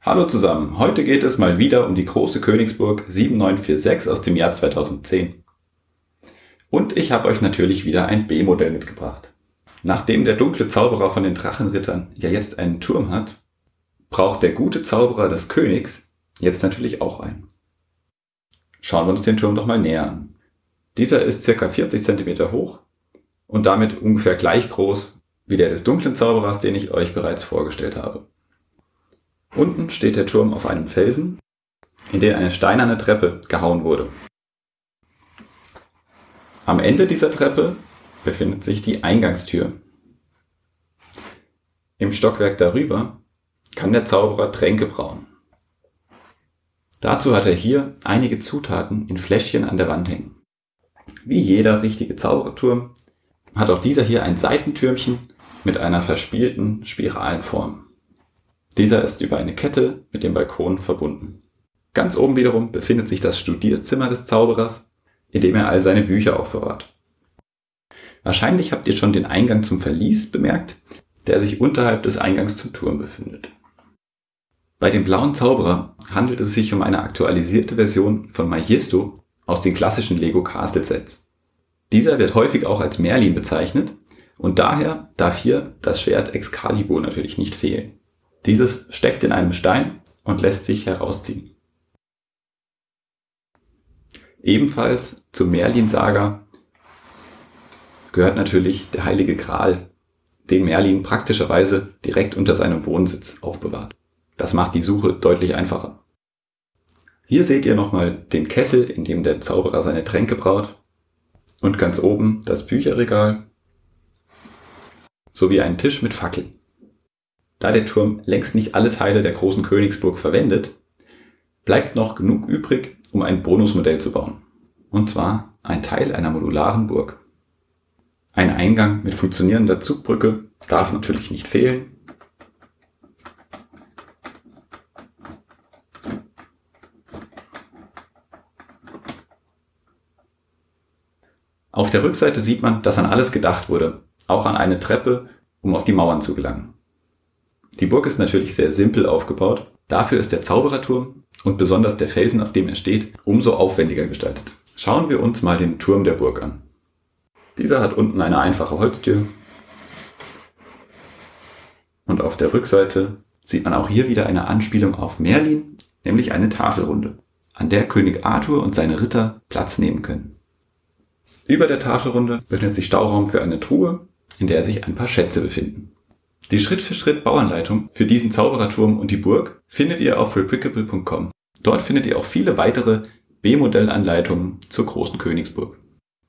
Hallo zusammen, heute geht es mal wieder um die große Königsburg 7946 aus dem Jahr 2010. Und ich habe euch natürlich wieder ein B-Modell mitgebracht. Nachdem der dunkle Zauberer von den Drachenrittern ja jetzt einen Turm hat, braucht der gute Zauberer des Königs jetzt natürlich auch einen. Schauen wir uns den Turm doch mal näher an. Dieser ist ca. 40 cm hoch und damit ungefähr gleich groß wie der des dunklen Zauberers, den ich euch bereits vorgestellt habe. Unten steht der Turm auf einem Felsen, in den eine steinerne Treppe gehauen wurde. Am Ende dieser Treppe befindet sich die Eingangstür. Im Stockwerk darüber kann der Zauberer Tränke brauen. Dazu hat er hier einige Zutaten in Fläschchen an der Wand hängen. Wie jeder richtige Zauberturm hat auch dieser hier ein Seitentürmchen mit einer verspielten spiralen Form. Dieser ist über eine Kette mit dem Balkon verbunden. Ganz oben wiederum befindet sich das Studierzimmer des Zauberers, in dem er all seine Bücher aufbewahrt. Wahrscheinlich habt ihr schon den Eingang zum Verlies bemerkt, der sich unterhalb des Eingangs zum Turm befindet. Bei dem blauen Zauberer handelt es sich um eine aktualisierte Version von Majesto aus den klassischen Lego Castle Sets. Dieser wird häufig auch als Merlin bezeichnet und daher darf hier das Schwert Excalibur natürlich nicht fehlen. Dieses steckt in einem Stein und lässt sich herausziehen. Ebenfalls zur Merlin-Saga gehört natürlich der heilige Gral, den Merlin praktischerweise direkt unter seinem Wohnsitz aufbewahrt. Das macht die Suche deutlich einfacher. Hier seht ihr nochmal den Kessel, in dem der Zauberer seine Tränke braut und ganz oben das Bücherregal sowie einen Tisch mit Fackeln. Da der Turm längst nicht alle Teile der großen Königsburg verwendet, bleibt noch genug übrig, um ein Bonusmodell zu bauen. Und zwar ein Teil einer modularen Burg. Ein Eingang mit funktionierender Zugbrücke darf natürlich nicht fehlen. Auf der Rückseite sieht man, dass an alles gedacht wurde, auch an eine Treppe, um auf die Mauern zu gelangen. Die Burg ist natürlich sehr simpel aufgebaut, dafür ist der Zaubererturm und besonders der Felsen, auf dem er steht, umso aufwendiger gestaltet. Schauen wir uns mal den Turm der Burg an. Dieser hat unten eine einfache Holztür und auf der Rückseite sieht man auch hier wieder eine Anspielung auf Merlin, nämlich eine Tafelrunde, an der König Arthur und seine Ritter Platz nehmen können. Über der Tafelrunde befindet sich Stauraum für eine Truhe, in der sich ein paar Schätze befinden. Die Schritt-für-Schritt-Bauanleitung für diesen Zaubererturm und die Burg findet ihr auf replicable.com. Dort findet ihr auch viele weitere B-Modellanleitungen zur großen Königsburg.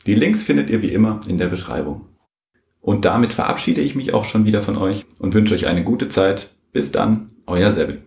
Die Links findet ihr wie immer in der Beschreibung. Und damit verabschiede ich mich auch schon wieder von euch und wünsche euch eine gute Zeit. Bis dann, euer Sebel.